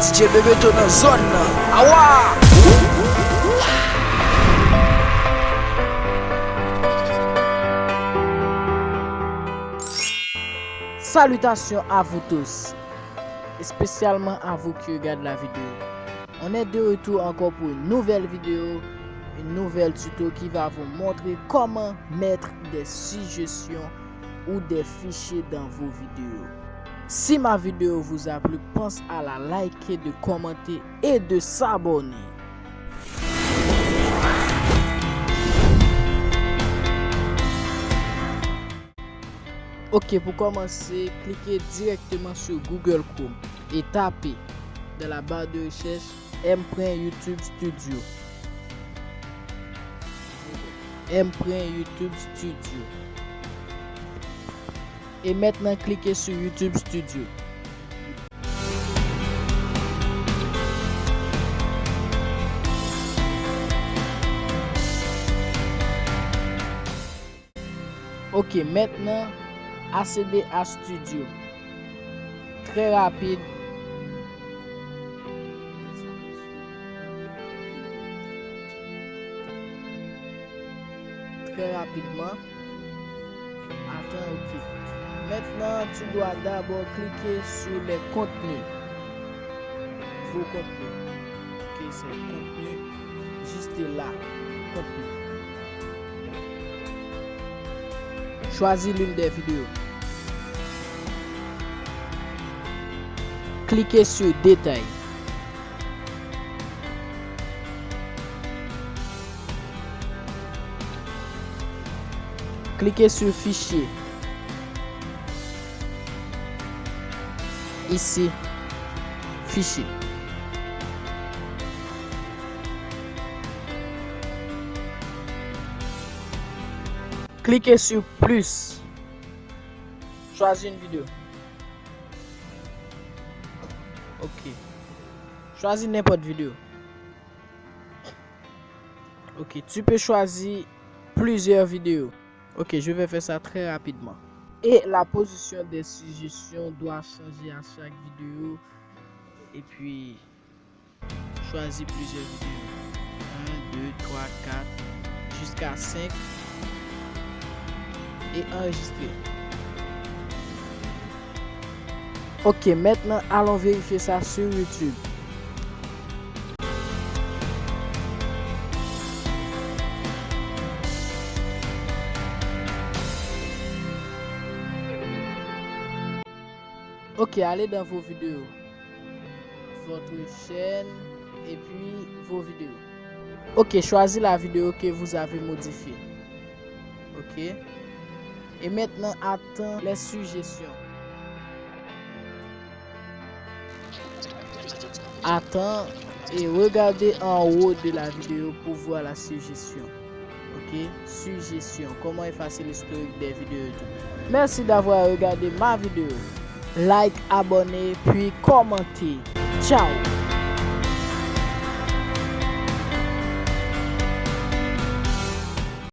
DJ bebe to nan zon nan. Awa! Salutasyon avou tous. Espesyalman avou ki yo gade la videyo On est de retour encore pour une nouvelle vidéo, une nouvelle tuto qui va vous montrer comment mettre des suggestions ou des fichiers dans vos vidéos. Si ma vidéo vous a plu, pense à la liker, de commenter et de s'abonner. Ok, pour commencer, cliquez directement sur Google Chrome et tapez dans la barre de recherche M. YouTube Studio. M. YouTube Studio. Et maintenant, cliquez sur YouTube Studio. Ok, maintenant, accéder à Studio. Très rapide. Très rapidement. Attends, ok. Maintenant, tu dois d'abord cliquer sur les contenus. Vos contenus. Ok, c'est contenu. Juste là. Contenu. Choisis l'une des vidéos. Cliquez sur Détails. Cliquez sur Fichier. Ici, Fichier. Cliquez sur plus. Choisis une vidéo. Ok. Choisis n'importe vidéo. Ok, tu peux choisir plusieurs vidéos. Ok, je vais faire ça très rapidement. Et la position des suggestions doit changer à chaque vidéo. Et puis, choisis plusieurs vidéos. 1, 2, 3, 4, jusqu'à 5 et enregistrer. Ok, maintenant allons vérifier ça sur YouTube. Ok, allez dans vos vidéos. Votre chaîne et puis vos vidéos. Ok, choisis la vidéo que vous avez modifiée. Ok? Et maintenant, attends les suggestions. Attends et regardez en haut de la vidéo pour voir la suggestion. Ok, suggestion. Comment effacer l'historique des vidéos. Merci d'avoir regardé ma vidéo. like, abone, puis komante. Ciao!